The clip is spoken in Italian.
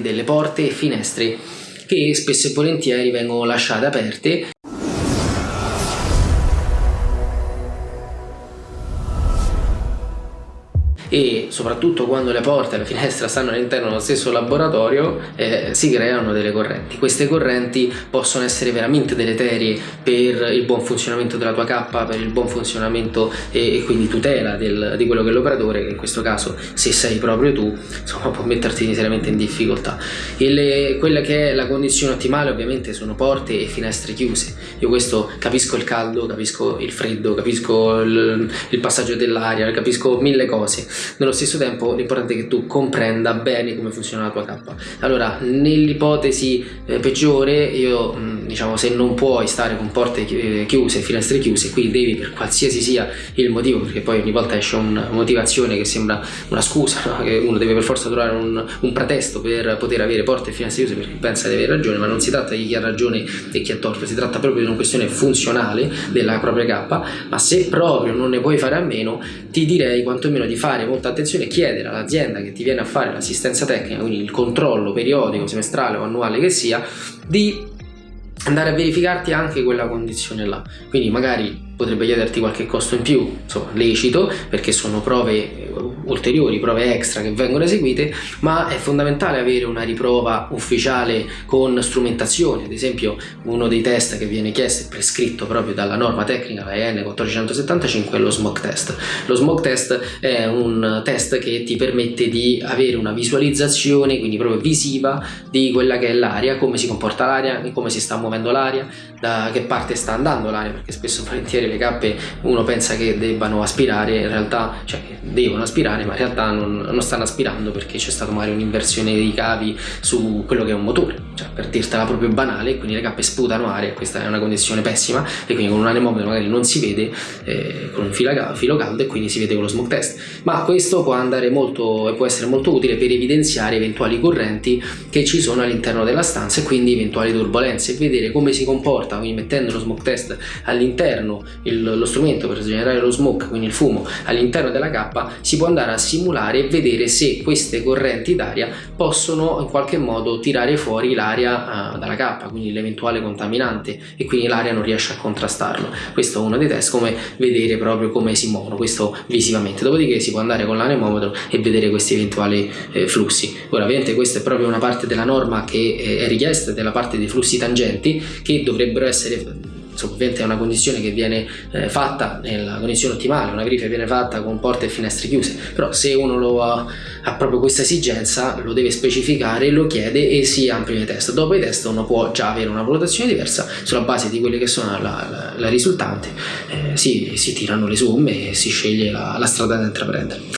delle porte e finestre che spesso e volentieri vengono lasciate aperte e soprattutto quando le porte e la finestra stanno all'interno dello stesso laboratorio eh, si creano delle correnti. Queste correnti possono essere veramente deleterie per il buon funzionamento della tua cappa, per il buon funzionamento e, e quindi tutela del, di quello che è l'operatore, che in questo caso se sei proprio tu insomma, può metterti seriamente in difficoltà. Le, quella che è la condizione ottimale ovviamente sono porte e finestre chiuse. Io questo capisco il caldo, capisco il freddo, capisco il, il passaggio dell'aria, capisco mille cose nello stesso tempo l'importante è che tu comprenda bene come funziona la tua cappa allora nell'ipotesi eh, peggiore io mm, diciamo se non puoi stare con porte eh, chiuse finestre chiuse qui devi per qualsiasi sia il motivo perché poi ogni volta esce una motivazione che sembra una scusa no? che uno deve per forza trovare un, un, pretesto per poter avere porte e finestre chiuse perché pensa di avere ragione ma non si tratta di chi ha ragione e chi ha torto si tratta proprio di una questione funzionale della propria cappa ma se proprio non ne puoi fare a meno ti direi quantomeno di fare molta attenzione chiedere all'azienda che ti viene a fare l'assistenza tecnica, quindi il controllo periodico, semestrale o annuale che sia, di andare a verificarti anche quella condizione là. Quindi magari potrebbe chiederti qualche costo in più, insomma lecito, perché sono prove ulteriori, prove extra che vengono eseguite, ma è fondamentale avere una riprova ufficiale con strumentazione, ad esempio uno dei test che viene chiesto e prescritto proprio dalla norma tecnica, la EN 1475, è lo smoke test. Lo smoke test è un test che ti permette di avere una visualizzazione, quindi proprio visiva, di quella che è l'aria, come si comporta l'aria, come si sta muovendo l'aria, da che parte sta andando l'aria, perché spesso volentieri le cappe uno pensa che debbano aspirare, in realtà, cioè devono aspirare, ma in realtà non, non stanno aspirando perché c'è stata magari un'inversione dei cavi su quello che è un motore, cioè per dirtela proprio banale, quindi le cappe sputano aria, questa è una condizione pessima e quindi con un anemometro magari non si vede eh, con un filo, caldo e quindi si vede con lo smoke test, ma questo può andare molto e può essere molto utile per evidenziare eventuali correnti che ci sono all'interno della stanza e quindi eventuali turbulenze e vedere come si comporta, quindi mettendo lo smoke test all'interno il, lo strumento per generare lo smoke, quindi il fumo, all'interno della cappa, si può andare a simulare e vedere se queste correnti d'aria possono in qualche modo tirare fuori l'aria uh, dalla cappa, quindi l'eventuale contaminante e quindi l'aria non riesce a contrastarlo. Questo è uno dei test, come vedere proprio come si muovono, questo visivamente. Dopodiché si può andare con l'anemometro e vedere questi eventuali eh, flussi. Ora ovviamente questa è proprio una parte della norma che eh, è richiesta, della parte dei flussi tangenti che dovrebbero essere ovviamente è una condizione che viene eh, fatta nella condizione ottimale, una verifica viene fatta con porte e finestre chiuse, però se uno lo ha, ha proprio questa esigenza lo deve specificare, lo chiede e si ampliano i test. Dopo i test uno può già avere una valutazione diversa sulla base di quelle che sono la, la, la risultante, eh, si, si, tirano le somme e si sceglie la, la strada da intraprendere.